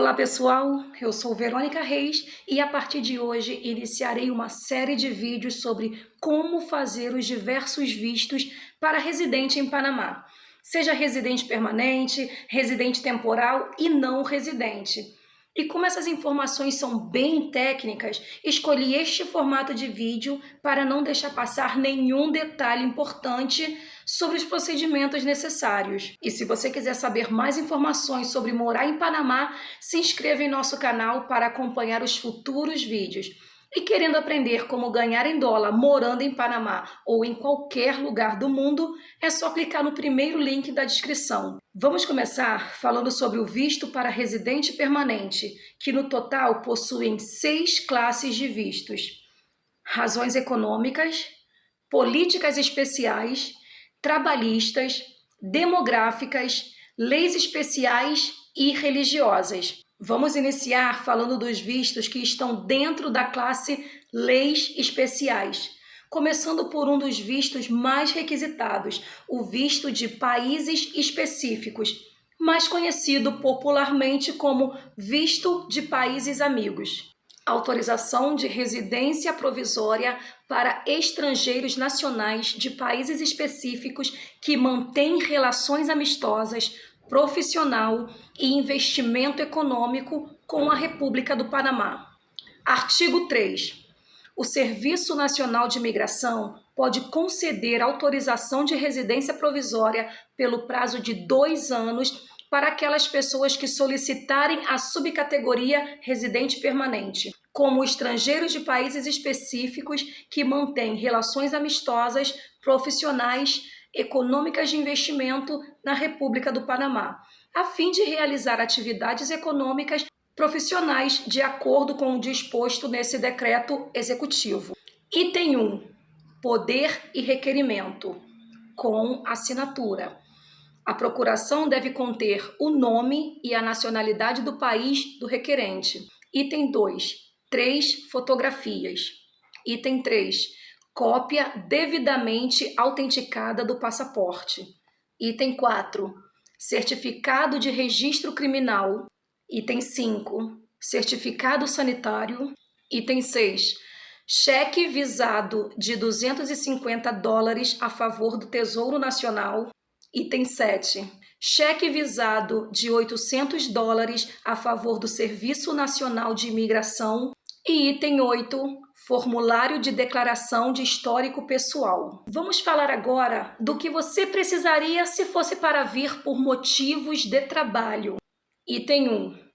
Olá pessoal, eu sou Verônica Reis e a partir de hoje iniciarei uma série de vídeos sobre como fazer os diversos vistos para residente em Panamá, seja residente permanente, residente temporal e não residente. E como essas informações são bem técnicas, escolhi este formato de vídeo para não deixar passar nenhum detalhe importante sobre os procedimentos necessários. E se você quiser saber mais informações sobre morar em Panamá, se inscreva em nosso canal para acompanhar os futuros vídeos. E querendo aprender como ganhar em dólar morando em Panamá ou em qualquer lugar do mundo, é só clicar no primeiro link da descrição. Vamos começar falando sobre o visto para residente permanente, que no total possuem seis classes de vistos. Razões econômicas, políticas especiais, trabalhistas, demográficas, leis especiais e religiosas. Vamos iniciar falando dos vistos que estão dentro da classe Leis Especiais, começando por um dos vistos mais requisitados, o visto de países específicos, mais conhecido popularmente como visto de países amigos. Autorização de residência provisória para estrangeiros nacionais de países específicos que mantêm relações amistosas profissional e investimento econômico com a República do Panamá. Artigo 3. O Serviço Nacional de Imigração pode conceder autorização de residência provisória pelo prazo de dois anos para aquelas pessoas que solicitarem a subcategoria residente permanente, como estrangeiros de países específicos que mantêm relações amistosas, profissionais, econômicas de investimento na República do Panamá, a fim de realizar atividades econômicas profissionais de acordo com o disposto nesse decreto executivo. Item 1. Poder e requerimento com assinatura. A procuração deve conter o nome e a nacionalidade do país do requerente. Item 2. Três fotografias. Item 3 cópia devidamente autenticada do passaporte. Item 4. Certificado de registro criminal. Item 5. Certificado sanitário. Item 6. Cheque visado de 250 dólares a favor do Tesouro Nacional. Item 7. Cheque visado de 800 dólares a favor do Serviço Nacional de Imigração. E item 8 Formulário de declaração de histórico pessoal. Vamos falar agora do que você precisaria se fosse para vir por motivos de trabalho. Item 1.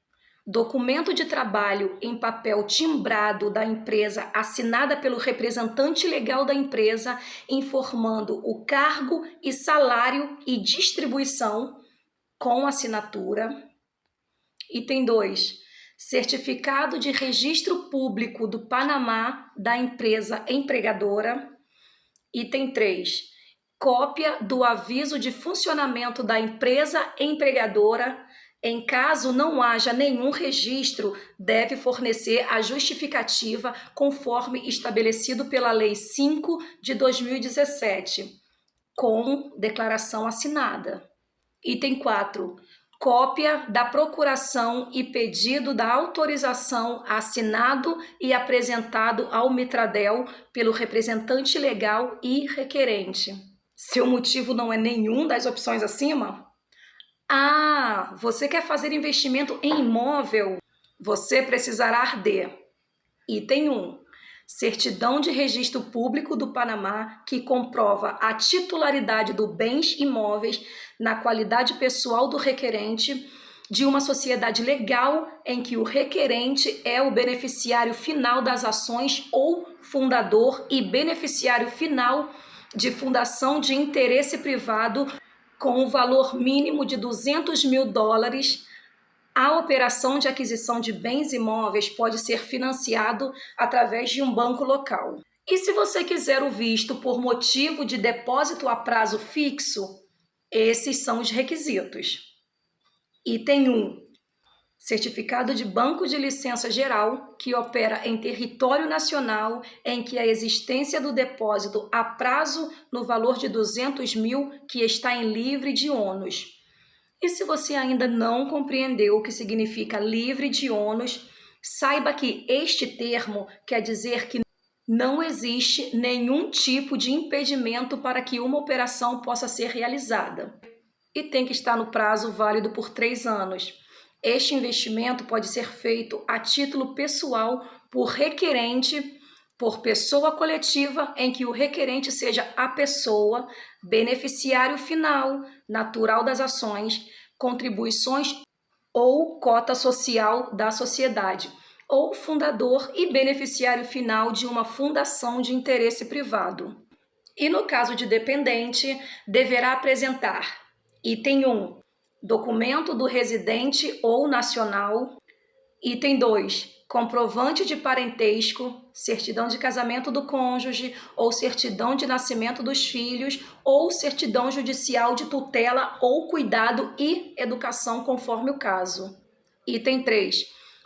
Documento de trabalho em papel timbrado da empresa assinada pelo representante legal da empresa informando o cargo e salário e distribuição com assinatura. Item 2 certificado de registro público do Panamá da empresa empregadora. Item 3. Cópia do aviso de funcionamento da empresa empregadora. Em caso não haja nenhum registro, deve fornecer a justificativa conforme estabelecido pela Lei 5 de 2017, com declaração assinada. Item 4 cópia da procuração e pedido da autorização assinado e apresentado ao Mitradel pelo representante legal e requerente. Seu motivo não é nenhum das opções acima? Ah, você quer fazer investimento em imóvel? Você precisará de Item 1 certidão de registro público do Panamá que comprova a titularidade do bens imóveis na qualidade pessoal do requerente de uma sociedade legal em que o requerente é o beneficiário final das ações ou fundador e beneficiário final de fundação de interesse privado com o valor mínimo de 200 mil dólares a operação de aquisição de bens imóveis pode ser financiado através de um banco local. E se você quiser o visto por motivo de depósito a prazo fixo, esses são os requisitos. Item 1. Certificado de banco de licença geral que opera em território nacional em que a existência do depósito a prazo no valor de 200 mil que está em livre de ônus E se você ainda não compreendeu o que significa livre de ônus, saiba que este termo quer dizer que não existe nenhum tipo de impedimento para que uma operação possa ser realizada. E tem que estar no prazo válido por três anos. Este investimento pode ser feito a título pessoal por requerente, por pessoa coletiva, em que o requerente seja a pessoa, beneficiário final, natural das ações, contribuições ou cota social da sociedade ou fundador e beneficiário final de uma fundação de interesse privado. E no caso de dependente, deverá apresentar item 1, documento do residente ou nacional, item 2, comprovante de parentesco, certidão de casamento do cônjuge ou certidão de nascimento dos filhos ou certidão judicial de tutela ou cuidado e educação conforme o caso. Item 3,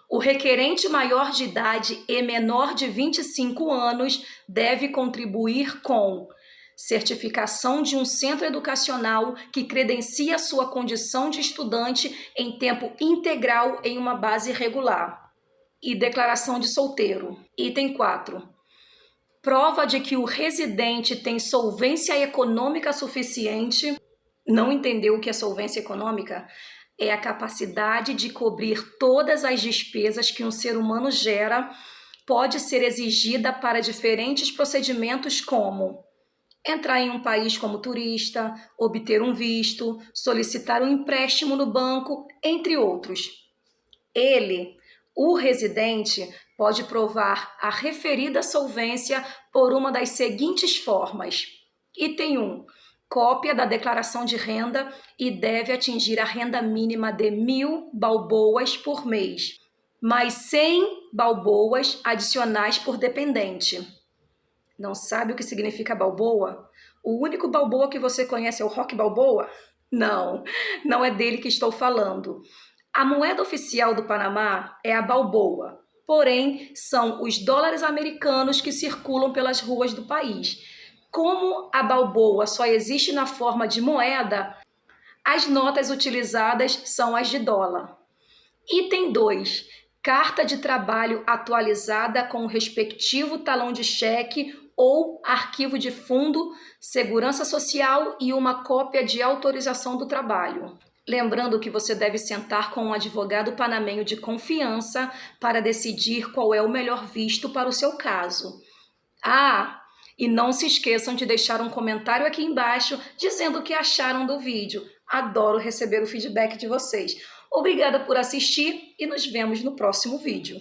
o requerente maior de idade e menor de 25 anos deve contribuir com certificação de um centro educacional que credencia sua condição de estudante em tempo integral em uma base regular. E declaração de solteiro. Item 4. Prova de que o residente tem solvência econômica suficiente. Não entendeu o que é solvência econômica? é a capacidade de cobrir todas as despesas que um ser humano gera, pode ser exigida para diferentes procedimentos como entrar em um país como turista, obter um visto, solicitar um empréstimo no banco, entre outros. Ele, o residente, pode provar a referida solvência por uma das seguintes formas. Item 1 cópia da declaração de renda e deve atingir a renda mínima de mil balboas por mês, mais 100 balboas adicionais por dependente. Não sabe o que significa balboa? O único balboa que você conhece é o rock balboa? Não, não é dele que estou falando. A moeda oficial do Panamá é a balboa, porém são os dólares americanos que circulam pelas ruas do país como a balboa só existe na forma de moeda, as notas utilizadas são as de dólar. Item 2. Carta de trabalho atualizada com o respectivo talão de cheque ou arquivo de fundo, segurança social e uma cópia de autorização do trabalho. Lembrando que você deve sentar com um advogado panamenho de confiança para decidir qual é o melhor visto para o seu caso. Ah, e não se esqueçam de deixar um comentário aqui embaixo dizendo o que acharam do vídeo. Adoro receber o feedback de vocês. Obrigada por assistir e nos vemos no próximo vídeo.